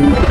Uh...